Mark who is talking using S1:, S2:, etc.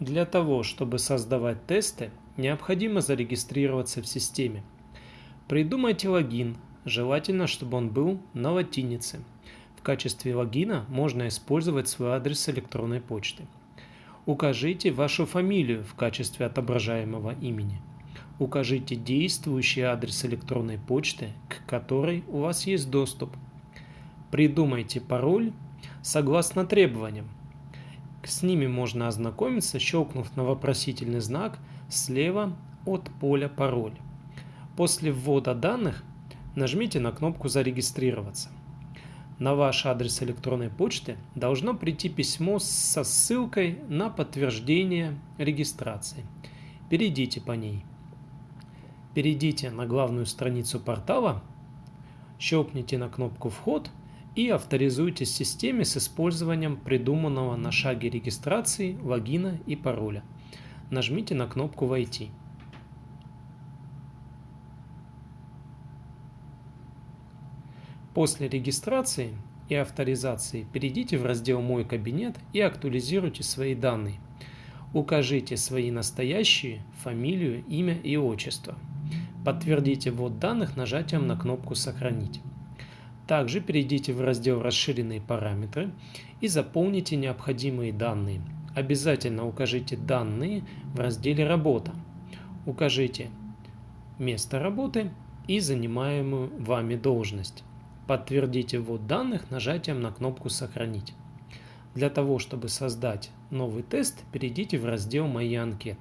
S1: Для того, чтобы создавать тесты, необходимо зарегистрироваться в системе. Придумайте логин, желательно, чтобы он был на латинице. В качестве логина можно использовать свой адрес электронной почты. Укажите вашу фамилию в качестве отображаемого имени. Укажите действующий адрес электронной почты, к которой у вас есть доступ. Придумайте пароль согласно требованиям. С ними можно ознакомиться, щелкнув на вопросительный знак слева от поля «Пароль». После ввода данных нажмите на кнопку «Зарегистрироваться». На ваш адрес электронной почты должно прийти письмо со ссылкой на подтверждение регистрации. Перейдите по ней. Перейдите на главную страницу портала, щелкните на кнопку «Вход» и авторизуйтесь в системе с использованием придуманного на шаге регистрации логина и пароля. Нажмите на кнопку «Войти». После регистрации и авторизации перейдите в раздел «Мой кабинет» и актуализируйте свои данные. Укажите свои настоящие, фамилию, имя и отчество. Подтвердите ввод данных нажатием на кнопку «Сохранить». Также перейдите в раздел «Расширенные параметры» и заполните необходимые данные. Обязательно укажите данные в разделе «Работа». Укажите место работы и занимаемую вами должность. Подтвердите ввод данных нажатием на кнопку «Сохранить». Для того, чтобы создать новый тест, перейдите в раздел «Мои анкеты».